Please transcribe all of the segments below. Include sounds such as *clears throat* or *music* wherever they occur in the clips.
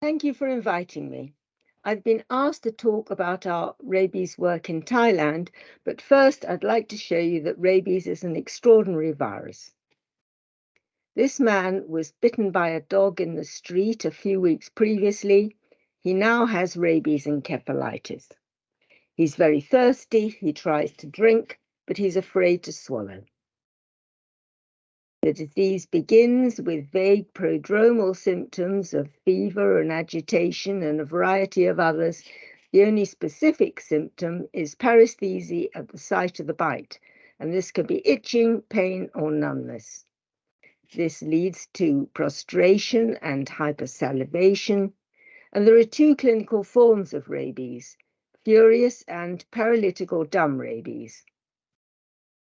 Thank you for inviting me. I've been asked to talk about our rabies work in Thailand, but first I'd like to show you that rabies is an extraordinary virus. This man was bitten by a dog in the street a few weeks previously. He now has rabies encephalitis. He's very thirsty, he tries to drink, but he's afraid to swallow. The disease begins with vague prodromal symptoms of fever and agitation and a variety of others. The only specific symptom is paresthesia at the site of the bite, and this can be itching, pain, or numbness. This leads to prostration and hypersalivation, and there are two clinical forms of rabies, furious and paralytic or dumb rabies.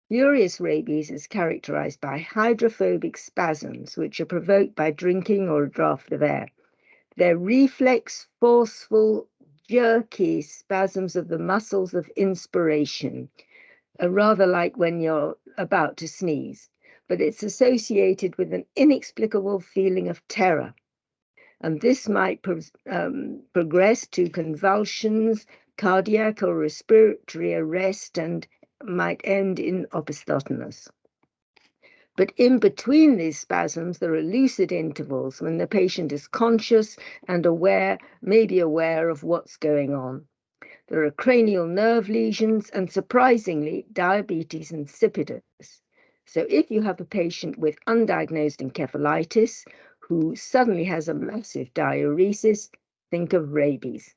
Furious rabies is characterized by hydrophobic spasms, which are provoked by drinking or a draught of air. They're reflex, forceful, jerky spasms of the muscles of inspiration, uh, rather like when you're about to sneeze, but it's associated with an inexplicable feeling of terror. And this might pro um, progress to convulsions, cardiac or respiratory arrest, and might end in opisthotonos. But in between these spasms, there are lucid intervals when the patient is conscious and aware, maybe aware of what's going on. There are cranial nerve lesions and surprisingly, diabetes insipidus. So if you have a patient with undiagnosed encephalitis who suddenly has a massive diuresis, think of rabies.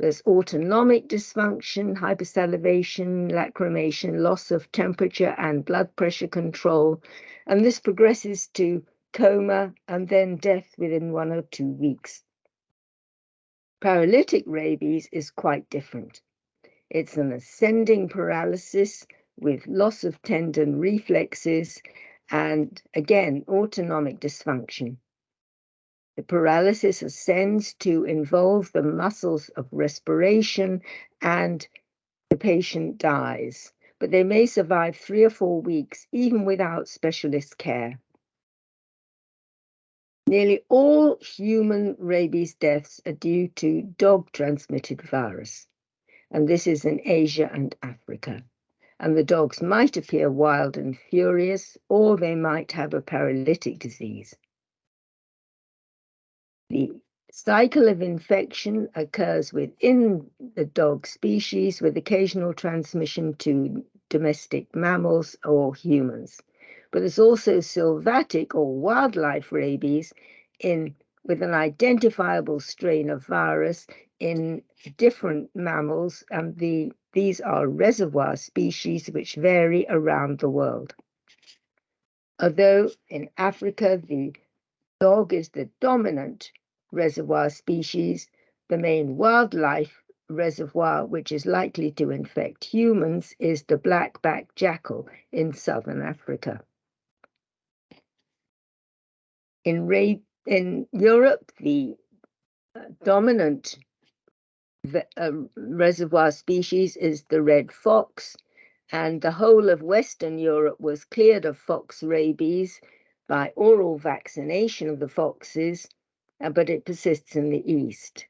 There's autonomic dysfunction, hypersalivation, lacrimation, loss of temperature and blood pressure control, and this progresses to coma and then death within one or two weeks. Paralytic rabies is quite different. It's an ascending paralysis with loss of tendon reflexes and again autonomic dysfunction. The paralysis ascends to involve the muscles of respiration and the patient dies, but they may survive three or four weeks even without specialist care. Nearly all human rabies deaths are due to dog transmitted virus, and this is in Asia and Africa. And the dogs might appear wild and furious, or they might have a paralytic disease. The cycle of infection occurs within the dog species with occasional transmission to domestic mammals or humans. But there's also sylvatic or wildlife rabies in with an identifiable strain of virus in different mammals, and the, these are reservoir species which vary around the world. Although in Africa, the dog is the dominant reservoir species, the main wildlife reservoir which is likely to infect humans is the black-backed jackal in southern Africa. In, in Europe, the uh, dominant uh, reservoir species is the red fox, and the whole of Western Europe was cleared of fox rabies by oral vaccination of the foxes but it persists in the east.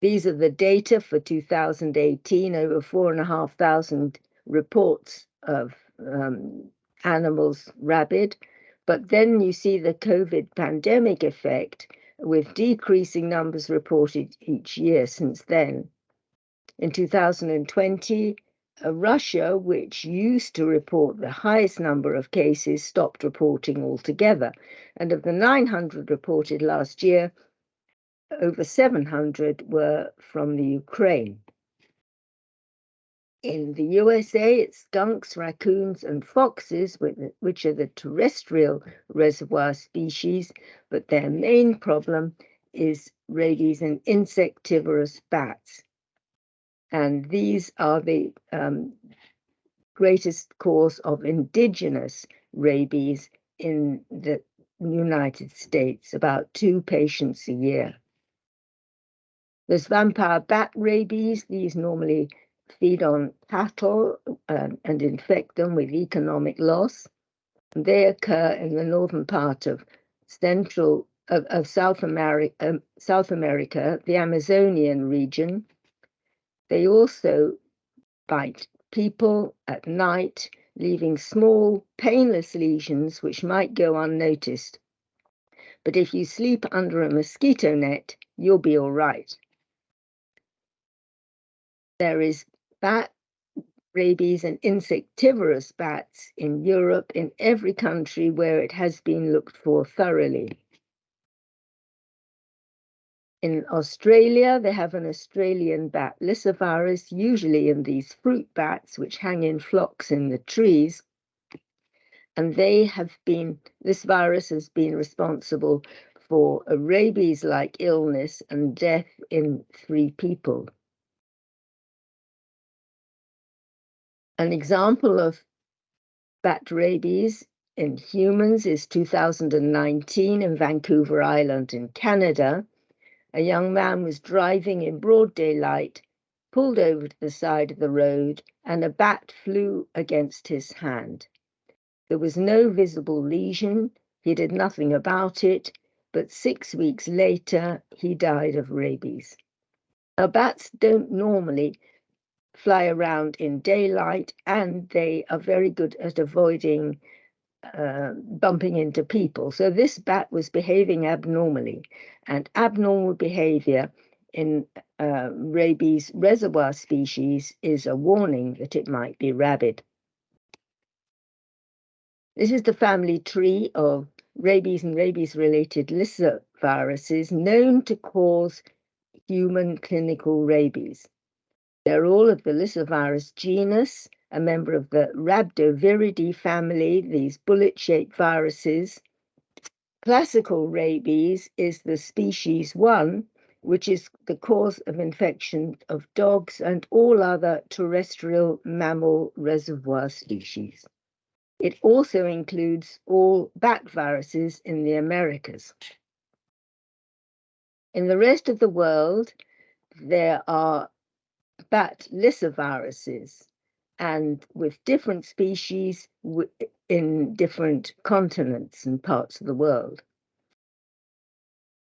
These are the data for 2018, over 4,500 reports of um, animals rabid. But then you see the COVID pandemic effect with decreasing numbers reported each year since then. In 2020, uh, Uh, Russia, which used to report the highest number of cases, stopped reporting altogether. And of the 900 reported last year, over 700 were from the Ukraine. In the USA, it's skunks, raccoons, and foxes, which are the terrestrial reservoir species, but their main problem is rabies in insectivorous bats. And these are the um, greatest cause of indigenous rabies in the United States, about two patients a year. There's vampire bat rabies. These normally feed on cattle uh, and infect them with economic loss. They occur in the northern part of Central of, of South America, um, South America, the Amazonian region. They also bite people at night, leaving small, painless lesions which might go unnoticed. But if you sleep under a mosquito net, you'll be all right. There is bat rabies and insectivorous bats in Europe in every country where it has been looked for thoroughly. In Australia, they have an Australian bat lyssavirus, usually in these fruit bats, which hang in flocks in the trees. And they have been, this virus has been responsible for a rabies like illness and death in three people. An example of bat rabies in humans is 2019 in Vancouver Island in Canada a young man was driving in broad daylight, pulled over to the side of the road, and a bat flew against his hand. There was no visible lesion, he did nothing about it, but six weeks later he died of rabies. Now, bats don't normally fly around in daylight and they are very good at avoiding uh, bumping into people. So this bat was behaving abnormally, and abnormal behavior in uh, rabies reservoir species is a warning that it might be rabid. This is the family tree of rabies and rabies-related viruses known to cause human clinical rabies. They're all of the lyssavirus genus, a member of the Rhabdoviridae family, these bullet-shaped viruses. Classical rabies is the species 1, which is the cause of infection of dogs and all other terrestrial mammal reservoir species. It also includes all bat viruses in the Americas. In the rest of the world, there are bat lyssaviruses, and with different species in different continents and parts of the world.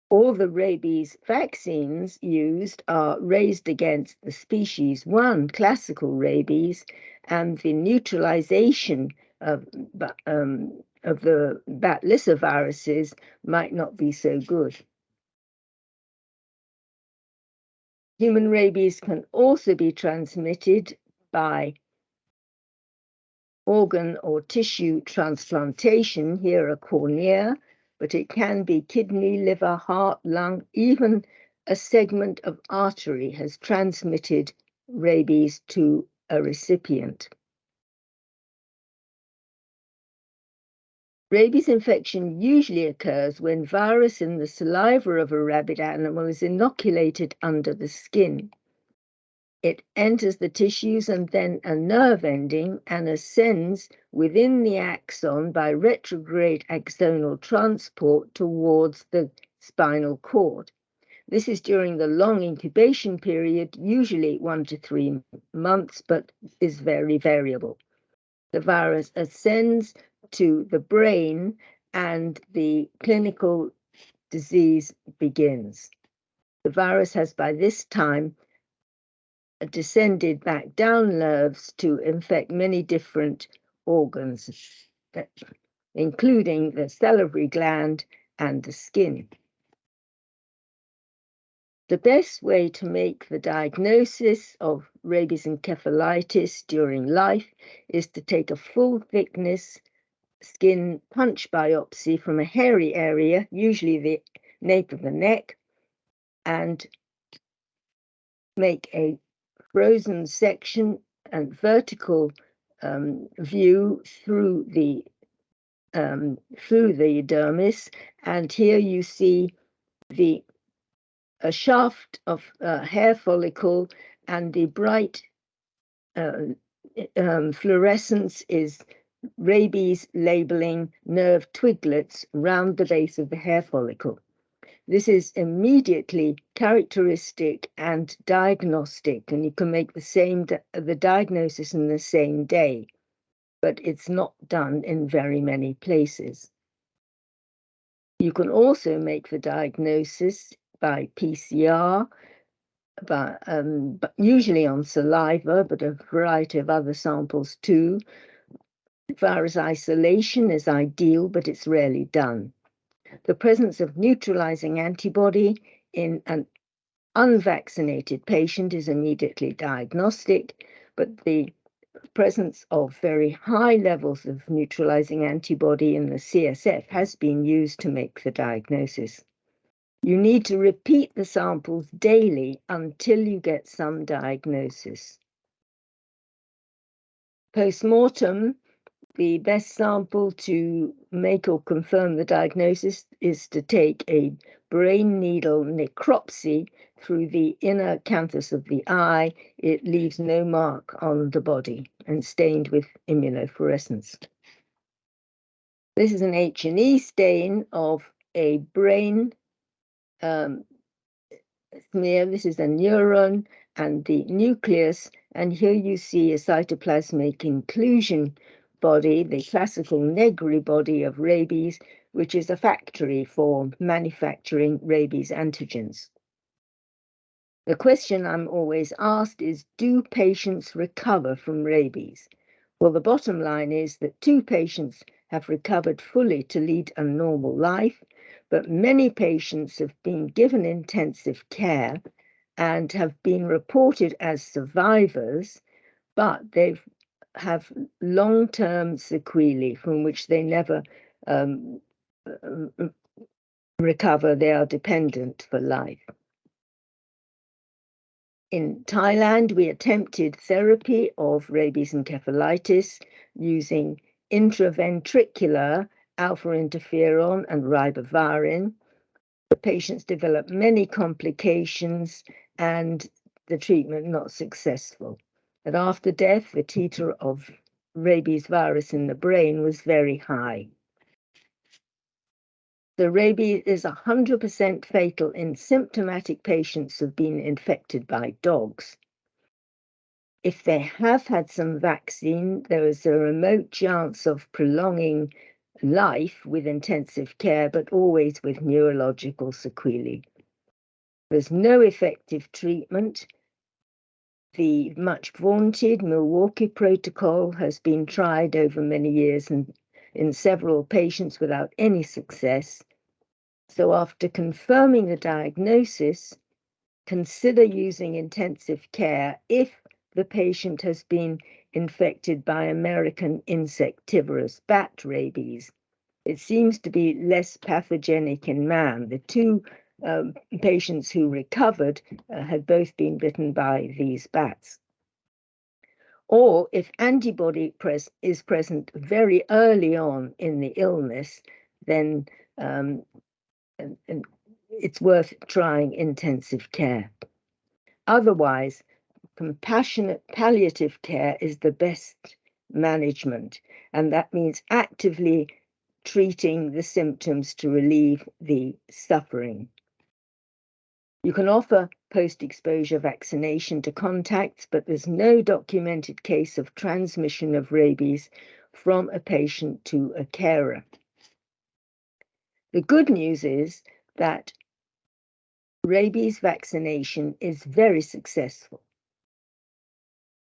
All the rabies vaccines used are raised against the species 1 classical rabies and the neutralization of, um, of the bat viruses might not be so good. Human rabies can also be transmitted by organ or tissue transplantation, here a cornea, but it can be kidney, liver, heart, lung, even a segment of artery has transmitted rabies to a recipient. Rabies infection usually occurs when virus in the saliva of a rabid animal is inoculated under the skin. It enters the tissues and then a nerve ending and ascends within the axon by retrograde axonal transport towards the spinal cord. This is during the long incubation period, usually one to three months, but is very variable. The virus ascends to the brain and the clinical disease begins. The virus has by this time descended back down nerves to infect many different organs, including the salivary gland and the skin. The best way to make the diagnosis of rabies encephalitis during life is to take a full thickness skin punch biopsy from a hairy area, usually the nape of the neck, and make a frozen section and vertical um, view through the um, through the dermis, and here you see the a shaft of uh, hair follicle, and the bright uh, um, fluorescence is rabies labeling nerve twiglets round the base of the hair follicle. This is immediately characteristic and diagnostic, and you can make the same the diagnosis in the same day, but it's not done in very many places. You can also make the diagnosis by PCR, but, um, but usually on saliva, but a variety of other samples too. Virus isolation is ideal, but it's rarely done. The presence of neutralizing antibody in an unvaccinated patient is immediately diagnostic, but the presence of very high levels of neutralizing antibody in the CSF has been used to make the diagnosis. You need to repeat the samples daily until you get some diagnosis. Post-mortem the best sample to make or confirm the diagnosis is to take a brain needle necropsy through the inner canthus of the eye. It leaves no mark on the body and stained with immunofluorescence. This is an H&E stain of a brain um, smear. This is a neuron and the nucleus. And here you see a cytoplasmic inclusion body, the classical Negri body of rabies, which is a factory for manufacturing rabies antigens. The question I'm always asked is, do patients recover from rabies? Well, the bottom line is that two patients have recovered fully to lead a normal life, but many patients have been given intensive care and have been reported as survivors, but they've have long-term sequelae from which they never um, uh, recover. They are dependent for life. In Thailand, we attempted therapy of rabies encephalitis using intraventricular alpha interferon and ribavirin. The patients developed many complications and the treatment not successful that after death, the titer of rabies virus in the brain was very high. The rabies is 100% fatal in symptomatic patients who've been infected by dogs. If they have had some vaccine, there is a remote chance of prolonging life with intensive care, but always with neurological sequelae. There's no effective treatment, the much vaunted Milwaukee protocol has been tried over many years and in several patients without any success. So after confirming the diagnosis, consider using intensive care if the patient has been infected by American insectivorous bat rabies. It seems to be less pathogenic in man. The two um, patients who recovered uh, had both been bitten by these bats. Or if antibody pres is present very early on in the illness, then um, and, and it's worth trying intensive care. Otherwise, compassionate palliative care is the best management, and that means actively treating the symptoms to relieve the suffering. You can offer post-exposure vaccination to contacts, but there's no documented case of transmission of rabies from a patient to a carer. The good news is that rabies vaccination is very successful.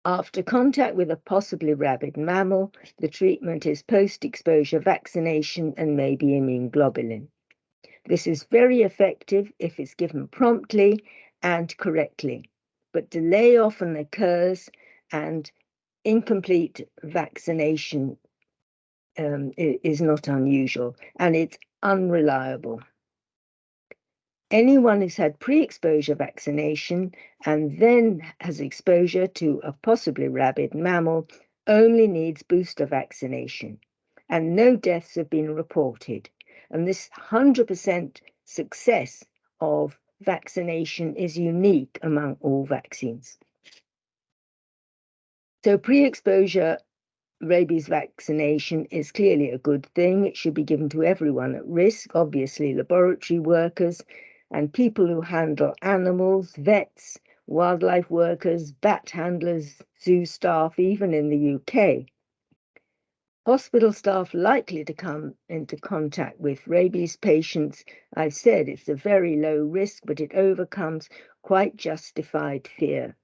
After contact with a possibly rabid mammal, the treatment is post-exposure vaccination and maybe immune globulin. This is very effective if it's given promptly and correctly, but delay often occurs and incomplete vaccination um, is not unusual and it's unreliable. Anyone who's had pre-exposure vaccination and then has exposure to a possibly rabid mammal only needs booster vaccination and no deaths have been reported. And this 100% success of vaccination is unique among all vaccines. So pre-exposure rabies vaccination is clearly a good thing. It should be given to everyone at risk, obviously laboratory workers and people who handle animals, vets, wildlife workers, bat handlers, zoo staff, even in the UK. Hospital staff likely to come into contact with rabies patients, I've said it's a very low risk, but it overcomes quite justified fear.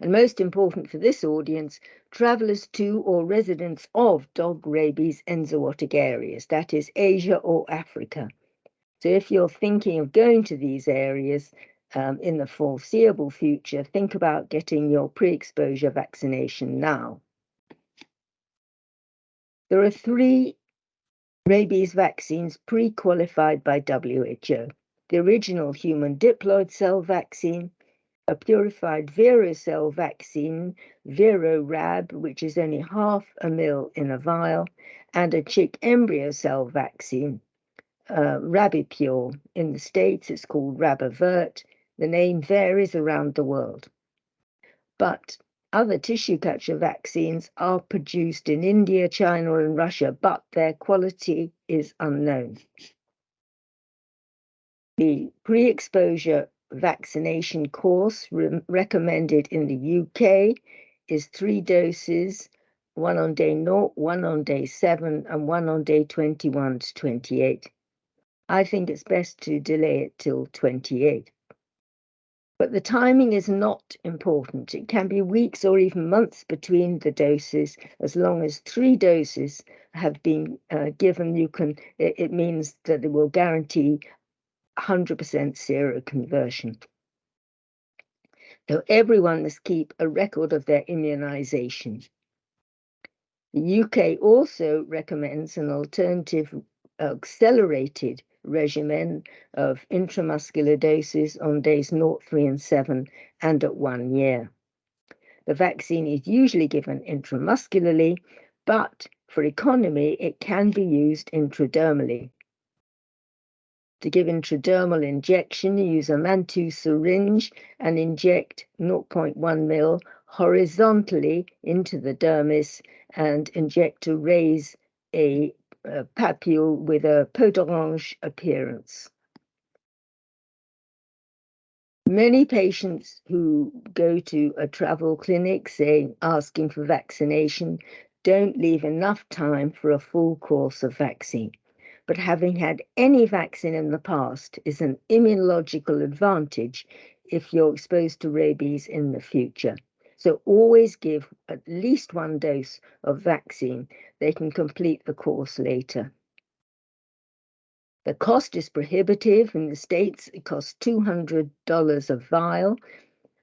And most important for this audience, travellers to or residents of dog rabies enzootic areas, that is Asia or Africa. So if you're thinking of going to these areas um, in the foreseeable future, think about getting your pre-exposure vaccination now. There are three rabies vaccines pre-qualified by WHO. The original human diploid cell vaccine, a purified vero cell vaccine, VeroRab, which is only half a mil in a vial, and a chick embryo cell vaccine, uh, Rabipur. In the States, it's called RabAvert. The name varies around the world. But other tissue culture vaccines are produced in India, China, and Russia, but their quality is unknown. The pre exposure vaccination course re recommended in the UK is three doses one on day 0, one on day 7, and one on day 21 to 28. I think it's best to delay it till 28. But the timing is not important. It can be weeks or even months between the doses. As long as three doses have been uh, given, you can. It, it means that it will guarantee 100% seroconversion. So everyone must keep a record of their immunization. The UK also recommends an alternative accelerated regimen of intramuscular doses on days 0, 3, and 7, and at one year. The vaccine is usually given intramuscularly, but for economy, it can be used intradermally. To give intradermal injection, use a Mantoux syringe and inject 0.1 ml horizontally into the dermis and inject to raise a Uh, a papule with a peau d'orange appearance. Many patients who go to a travel clinic saying asking for vaccination don't leave enough time for a full course of vaccine. But having had any vaccine in the past is an immunological advantage if you're exposed to rabies in the future. So always give at least one dose of vaccine. They can complete the course later. The cost is prohibitive. In the States, it costs $200 a vial.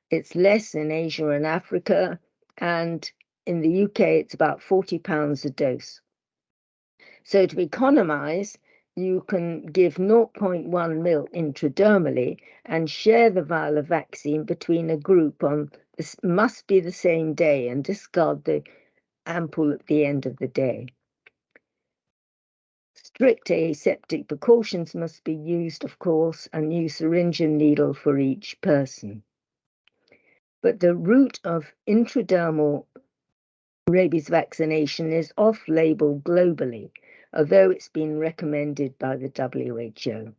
It's less in Asia and Africa. And in the UK, it's about 40 pounds a dose. So to economize, you can give 0.1 mil intradermally and share the vial of vaccine between a group on this must be the same day and discard the ampoule at the end of the day. Strict aseptic precautions must be used, of course, a new syringe and needle for each person. But the route of intradermal rabies vaccination is off label globally, although it's been recommended by the WHO.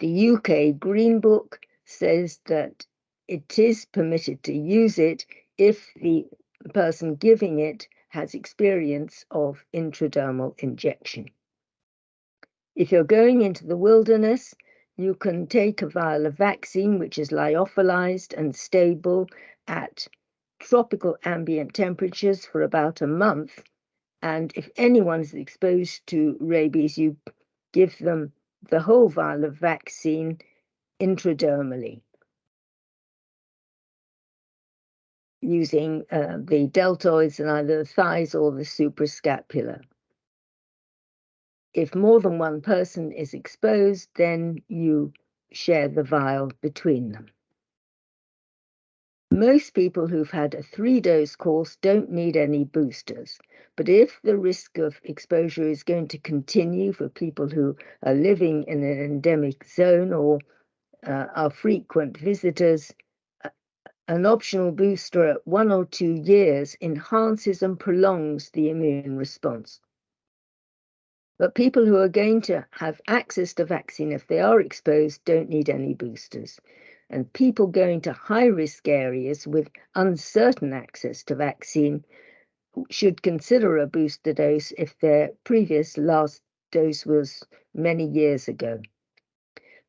The UK Green Book says that it is permitted to use it if the person giving it has experience of intradermal injection. If you're going into the wilderness, you can take a vial of vaccine which is lyophilized and stable at tropical ambient temperatures for about a month. And if anyone is exposed to rabies, you give them the whole vial of vaccine intradermally. Using uh, the deltoids in either the thighs or the suprascapular. If more than one person is exposed, then you share the vial between them. Most people who've had a three dose course don't need any boosters. But if the risk of exposure is going to continue for people who are living in an endemic zone or uh, are frequent visitors, an optional booster at one or two years enhances and prolongs the immune response. But people who are going to have access to vaccine if they are exposed don't need any boosters. And people going to high risk areas with uncertain access to vaccine should consider a booster dose if their previous last dose was many years ago.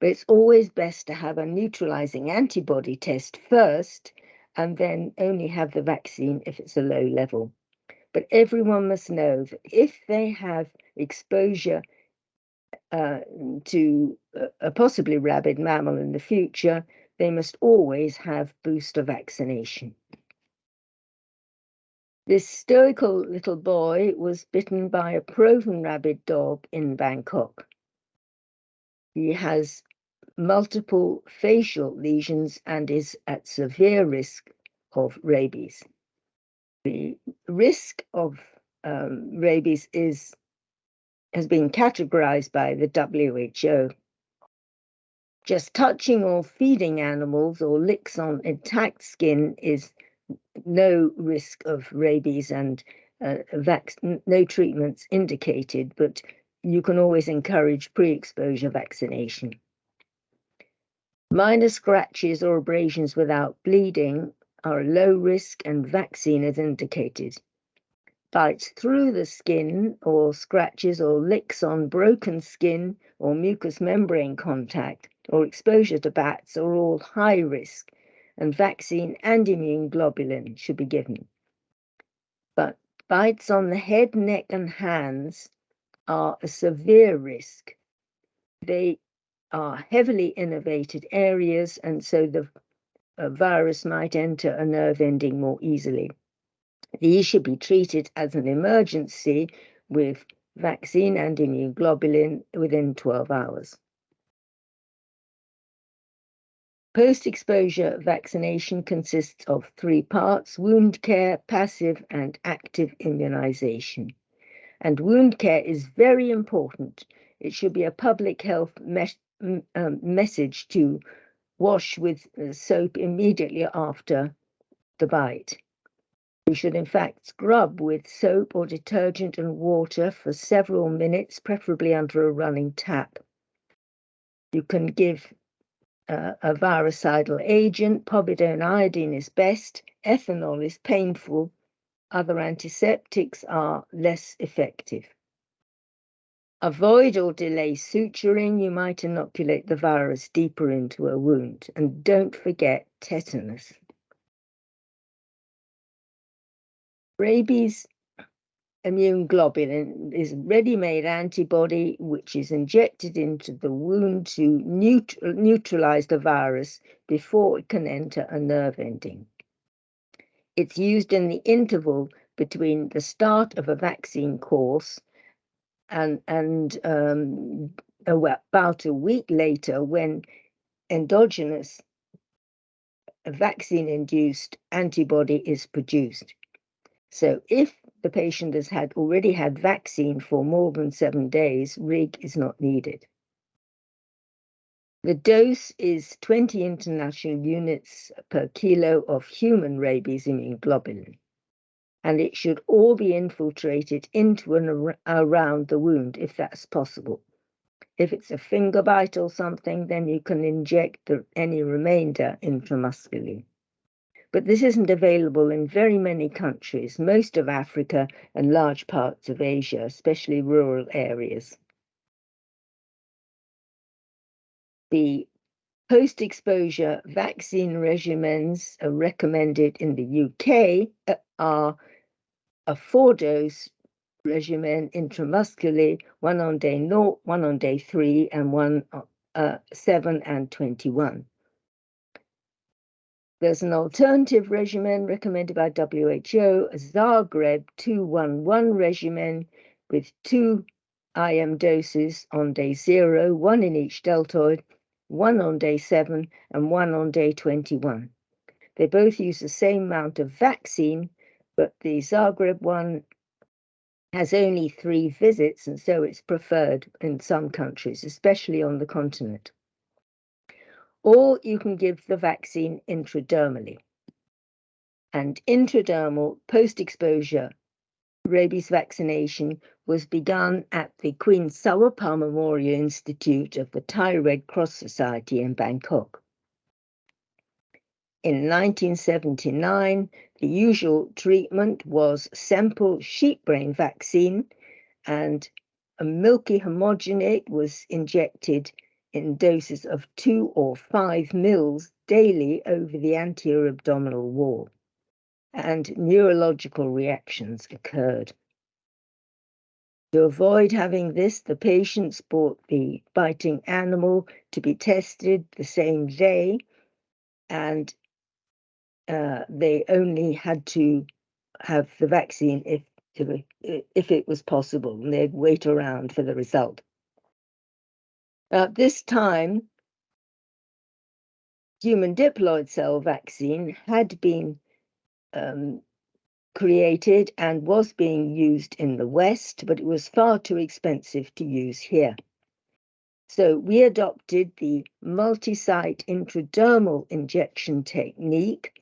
But it's always best to have a neutralizing antibody test first and then only have the vaccine if it's a low level. But everyone must know that if they have exposure uh, to a possibly rabid mammal in the future, they must always have booster vaccination. This stoical little boy was bitten by a proven rabid dog in Bangkok. He has multiple facial lesions and is at severe risk of rabies. The risk of um, rabies is has been categorized by the WHO. Just touching or feeding animals or licks on intact skin is no risk of rabies and uh, no treatments indicated, but you can always encourage pre-exposure vaccination. Minor scratches or abrasions without bleeding are low risk and vaccine is indicated. Bites through the skin or scratches or licks on broken skin or mucous membrane contact or exposure to bats are all high risk and vaccine and immune globulin should be given. But bites on the head, neck, and hands are a severe risk. They are heavily innervated areas, and so the virus might enter a nerve ending more easily. These should be treated as an emergency with vaccine and immunoglobulin within 12 hours. Post-exposure vaccination consists of three parts, wound care, passive and active immunization. And wound care is very important. It should be a public health mes um, message to wash with uh, soap immediately after the bite. You should in fact scrub with soap or detergent and water for several minutes, preferably under a running tap. You can give uh, a virucidal agent. Povidone iodine is best. Ethanol is painful. Other antiseptics are less effective. Avoid or delay suturing. You might inoculate the virus deeper into a wound. And don't forget tetanus. Rabies immune globulin is ready-made antibody which is injected into the wound to neut neutralize the virus before it can enter a nerve ending. It's used in the interval between the start of a vaccine course and, and um, about a week later when endogenous vaccine-induced antibody is produced. So if the patient has had already had vaccine for more than seven days, RIG is not needed. The dose is 20 international units per kilo of human rabies immune globulin, and it should all be infiltrated into and ar around the wound if that's possible. If it's a finger bite or something, then you can inject the, any remainder intramuscularly but this isn't available in very many countries, most of Africa and large parts of Asia, especially rural areas. The post-exposure vaccine regimens are recommended in the UK uh, are a four-dose regimen intramuscularly, one on day 0, one on day 3, and one uh, 7 and 21. There's an alternative regimen recommended by WHO, a Zagreb 211 regimen with two IM doses on day zero, one in each deltoid, one on day seven, and one on day 21. They both use the same amount of vaccine, but the Zagreb one has only three visits, and so it's preferred in some countries, especially on the continent or you can give the vaccine intradermally. And intradermal post exposure rabies vaccination was begun at the Queen Saovabha Memorial Institute of the Thai Red Cross Society in Bangkok. In 1979, the usual treatment was Semple sheep brain vaccine, and a milky homogenate was injected in doses of two or five mils daily over the anterior abdominal wall, and neurological reactions occurred. To avoid having this, the patients bought the biting animal to be tested the same day, and uh, they only had to have the vaccine if if it was possible, and they'd wait around for the result. At this time, human diploid cell vaccine had been um, created and was being used in the West, but it was far too expensive to use here. So we adopted the multi-site intradermal injection technique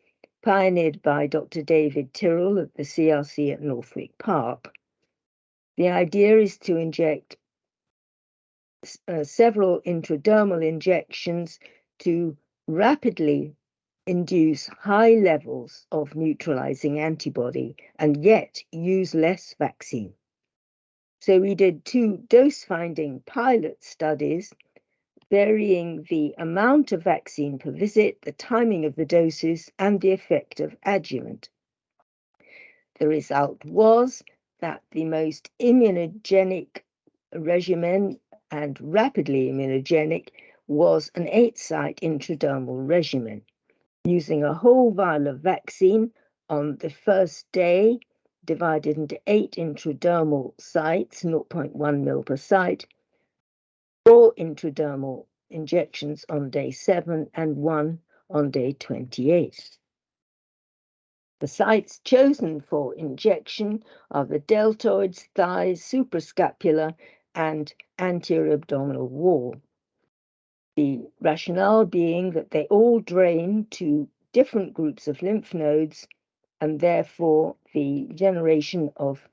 pioneered by Dr. David Tyrrell at the CRC at Northwick Park. The idea is to inject uh, several intradermal injections to rapidly induce high levels of neutralizing antibody and yet use less vaccine. So we did two dose finding pilot studies varying the amount of vaccine per visit, the timing of the doses, and the effect of adjuvant. The result was that the most immunogenic regimen and rapidly immunogenic was an eight site intradermal regimen using a whole vial of vaccine on the first day, divided into eight intradermal sites, 0.1 mil per site, four intradermal injections on day seven and one on day 28. The sites chosen for injection are the deltoids, thighs, suprascapular, and anterior abdominal wall. The rationale being that they all drain to different groups of lymph nodes, and therefore the generation of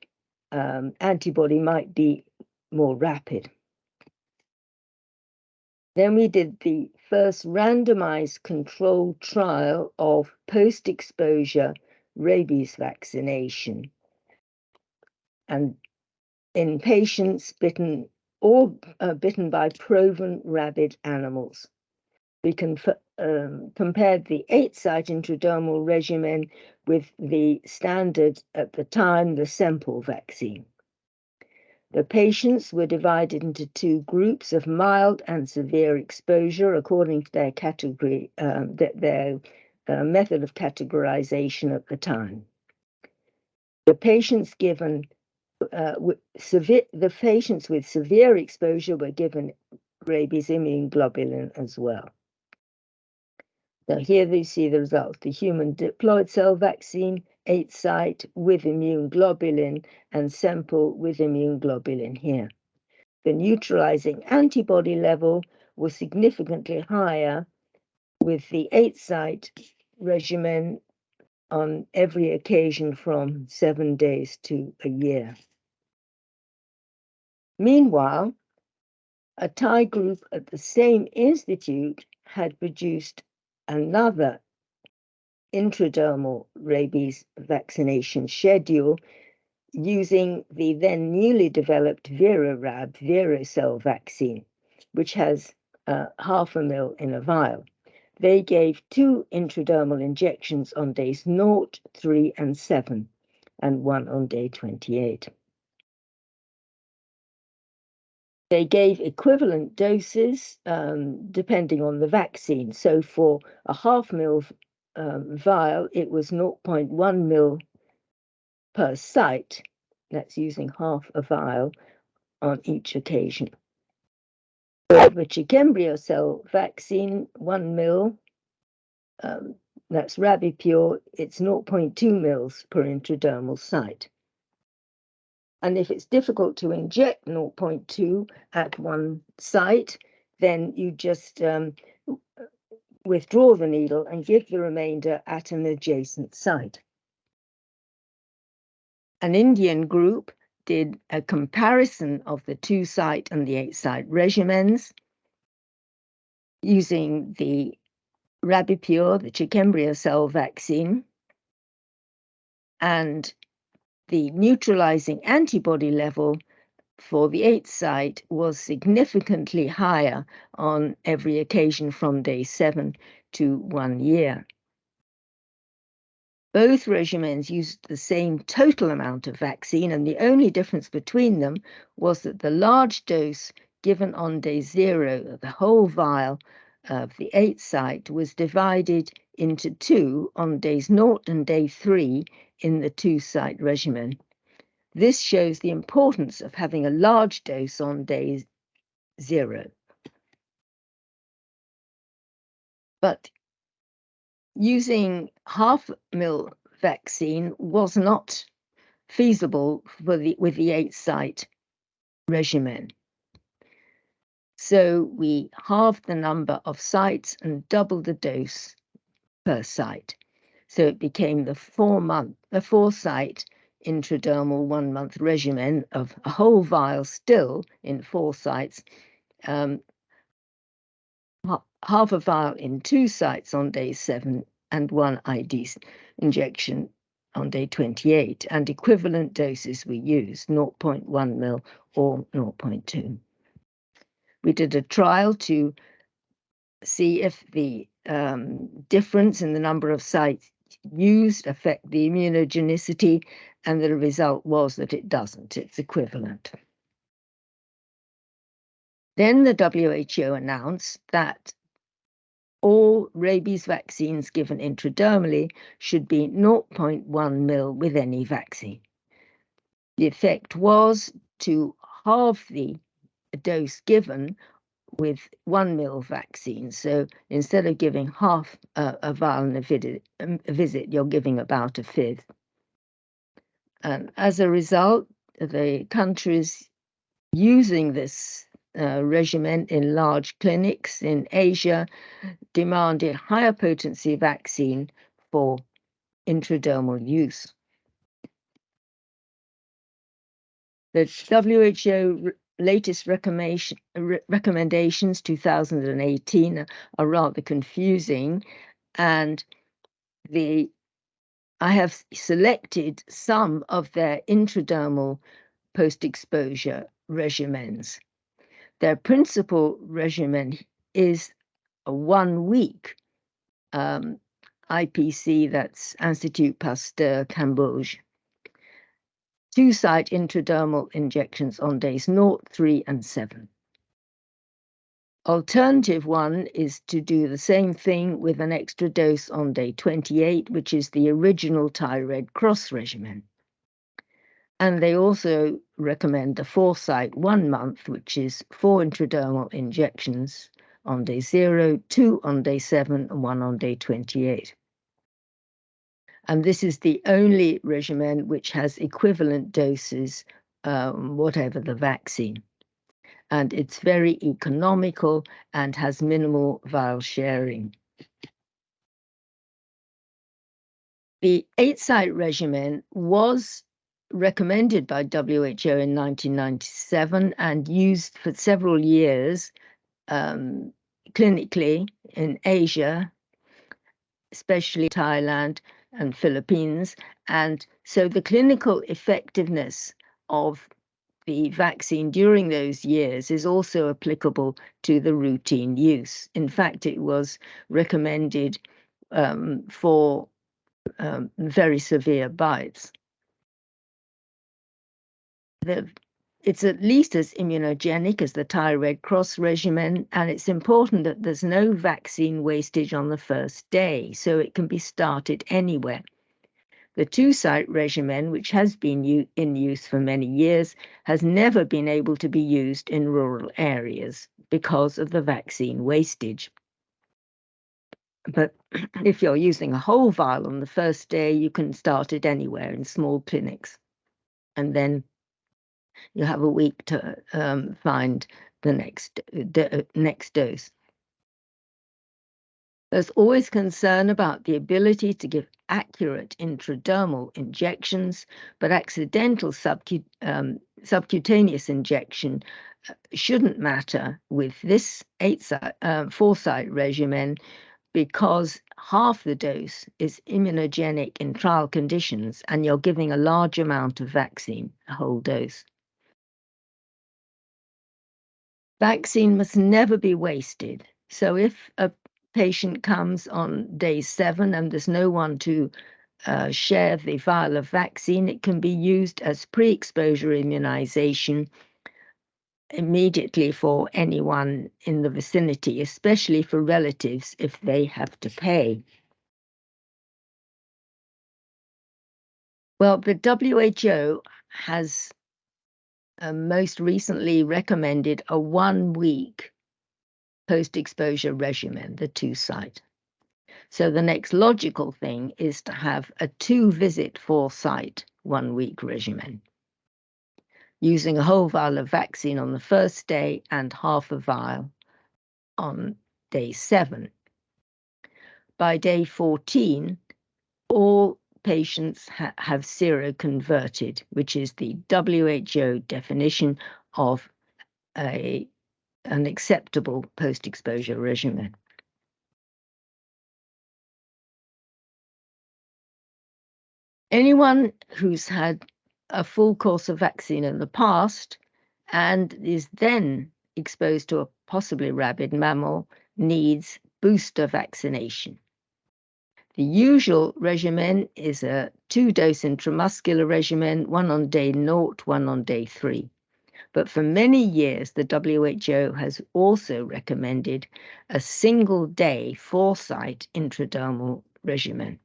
um, antibody might be more rapid. Then we did the first randomized controlled trial of post exposure rabies vaccination. And in patients bitten or uh, bitten by proven rabid animals. We um, compared the eight site intradermal regimen with the standard at the time, the Semple vaccine. The patients were divided into two groups of mild and severe exposure according to their category, um, their uh, method of categorization at the time. The patients given uh, severe, the patients with severe exposure were given rabies immune globulin as well. Now here you see the results. The human diploid cell vaccine, eight site with immune globulin and Semple with immune globulin here. The neutralizing antibody level was significantly higher with the eight site regimen on every occasion from seven days to a year. Meanwhile, a Thai group at the same institute had produced another intradermal rabies vaccination schedule using the then newly developed VeroRab Viracell vaccine, which has uh, half a mil in a vial. They gave two intradermal injections on days 0, 3, and 7, and one on day 28. They gave equivalent doses um, depending on the vaccine. So for a half mil um, vial, it was 0.1 mil per site. That's using half a vial on each occasion. For the cell vaccine, 1 mil, um, that's Rabipur, it's 0.2 mils per intradermal site. And if it's difficult to inject 0.2 at one site, then you just um, withdraw the needle and give the remainder at an adjacent site. An Indian group did a comparison of the two site and the eight site regimens using the Rabipur, the chick embryo cell vaccine, and the neutralizing antibody level for the eighth site was significantly higher on every occasion from day seven to one year. Both regimens used the same total amount of vaccine, and the only difference between them was that the large dose given on day zero, the whole vial of the eighth site, was divided into two on days naught and day three in the two site regimen. This shows the importance of having a large dose on day zero. But using half mil vaccine was not feasible for the with the eight site regimen. So we halved the number of sites and doubled the dose per site. So it became the four month, the four site intradermal one month regimen of a whole vial still in four sites, um, half a vial in two sites on day seven and one ID injection on day 28, and equivalent doses we used 0.1 mil or 0.2. We did a trial to see if the um, difference in the number of sites used affect the immunogenicity, and the result was that it doesn't, it's equivalent. Then the WHO announced that all rabies vaccines given intradermally should be 0.1 mil with any vaccine. The effect was to halve the dose given with one mil vaccine. So instead of giving half a, a vial in a, vid- um, a visit, you're giving about a fifth. And as a result, the countries using this uh, regimen in large clinics in Asia demanded higher potency vaccine for intradermal use. The WHO latest recommendations 2018 are rather confusing and the I have selected some of their intradermal post-exposure regimens. Their principal regimen is a one week um, IPC, that's Institut Pasteur Cambodge. Two site intradermal injections on days 0, 3, and 7. Alternative one is to do the same thing with an extra dose on day 28, which is the original Thai Red Cross regimen. And they also recommend the site one month, which is four intradermal injections on day zero, two on day seven, and one on day 28. And this is the only regimen which has equivalent doses, um, whatever the vaccine. And it's very economical and has minimal vial sharing. The eight site regimen was recommended by WHO in 1997 and used for several years um, clinically in Asia, especially Thailand and Philippines. And so the clinical effectiveness of the vaccine during those years is also applicable to the routine use. In fact, it was recommended um, for um, very severe bites the, it's at least as immunogenic as the Thai Red Cross regimen, and it's important that there's no vaccine wastage on the first day, so it can be started anywhere. The two site regimen, which has been in use for many years, has never been able to be used in rural areas because of the vaccine wastage. But *clears throat* if you're using a whole vial on the first day, you can start it anywhere in small clinics. And then you have a week to um, find the next the next dose. There's always concern about the ability to give accurate intradermal injections, but accidental subcu um, subcutaneous injection uh, shouldn't matter with this eight site, uh, four site regimen because half the dose is immunogenic in trial conditions and you're giving a large amount of vaccine, a whole dose. Vaccine must never be wasted. So if a patient comes on day seven and there's no one to uh, share the vial of vaccine, it can be used as pre exposure immunization immediately for anyone in the vicinity, especially for relatives if they have to pay. Well, the WHO has uh, most recently recommended a one week post exposure regimen, the two site. So the next logical thing is to have a two visit four site one week regimen using a whole vial of vaccine on the first day and half a vial on day seven. By day 14, all patients ha have seroconverted, which is the WHO definition of a, an acceptable post exposure regimen. Anyone who's had a full course of vaccine in the past and is then exposed to a possibly rabid mammal needs booster vaccination. The usual regimen is a two dose intramuscular regimen, one on day naught, one on day three. But for many years, the WHO has also recommended a single day four site intradermal regimen.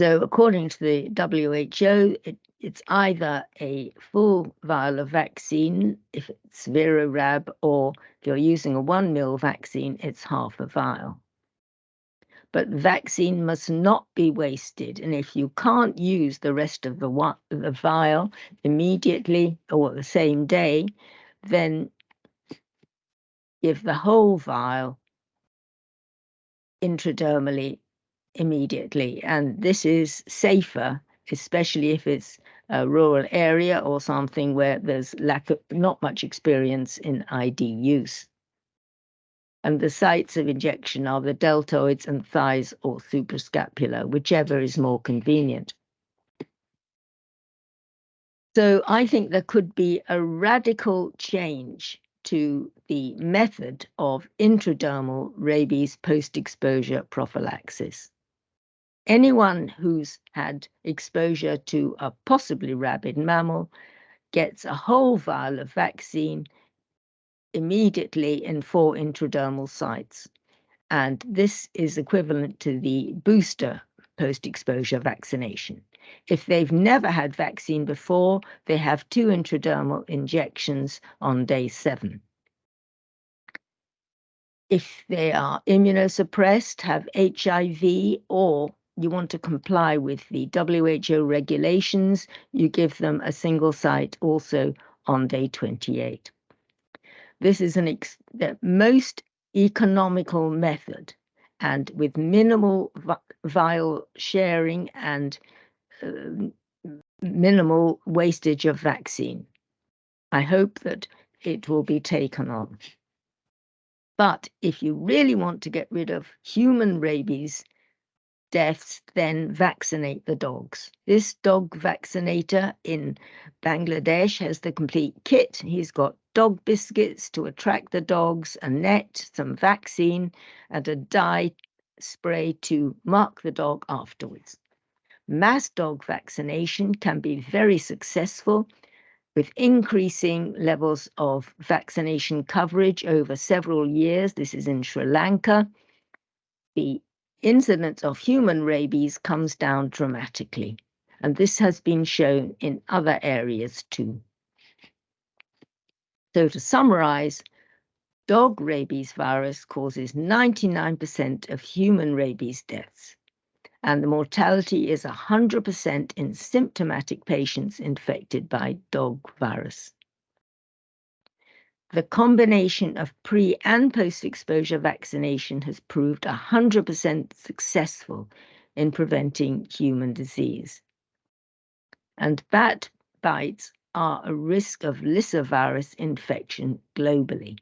So, according to the WHO, it, it's either a full vial of vaccine, if it's VeroRab, or if you're using a one mil vaccine, it's half a vial. But vaccine must not be wasted. And if you can't use the rest of the, the vial immediately or the same day, then give the whole vial intradermally immediately. And this is safer, especially if it's a rural area or something where there's lack of not much experience in ID use. And the sites of injection are the deltoids and thighs or suprascapular, whichever is more convenient. So I think there could be a radical change to the method of intradermal rabies post-exposure prophylaxis anyone who's had exposure to a possibly rabid mammal gets a whole vial of vaccine immediately in four intradermal sites. And this is equivalent to the booster post exposure vaccination. If they've never had vaccine before, they have two intradermal injections on day seven. If they are immunosuppressed, have HIV, or you want to comply with the WHO regulations, you give them a single site also on day 28. This is an the most economical method and with minimal vial sharing and uh, minimal wastage of vaccine. I hope that it will be taken on. But if you really want to get rid of human rabies, deaths, then vaccinate the dogs. This dog vaccinator in Bangladesh has the complete kit. He's got dog biscuits to attract the dogs, a net, some vaccine, and a dye spray to mark the dog afterwards. Mass dog vaccination can be very successful with increasing levels of vaccination coverage over several years. This is in Sri Lanka. The incidence of human rabies comes down dramatically. And this has been shown in other areas too. So to summarize, dog rabies virus causes 99% of human rabies deaths, and the mortality is 100% in symptomatic patients infected by dog virus. The combination of pre and post exposure vaccination has proved 100% successful in preventing human disease. And bat bites are a risk of lyssavirus infection globally.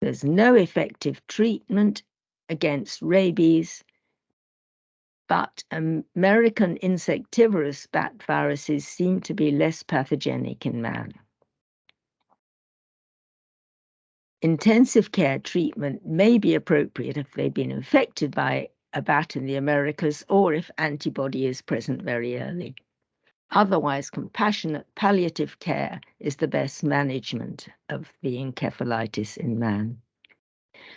There's no effective treatment against rabies, but American insectivorous bat viruses seem to be less pathogenic in man. Intensive care treatment may be appropriate if they've been infected by a bat in the Americas or if antibody is present very early. Otherwise, compassionate palliative care is the best management of the encephalitis in man.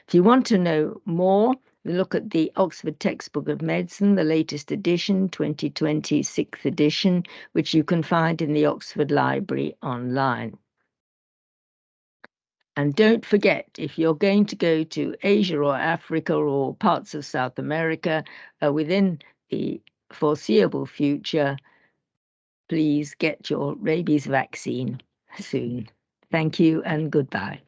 If you want to know more, look at the Oxford Textbook of Medicine, the latest edition, 2020 sixth edition, which you can find in the Oxford Library online. And don't forget, if you're going to go to Asia or Africa or parts of South America uh, within the foreseeable future, please get your rabies vaccine soon. Thank you and goodbye.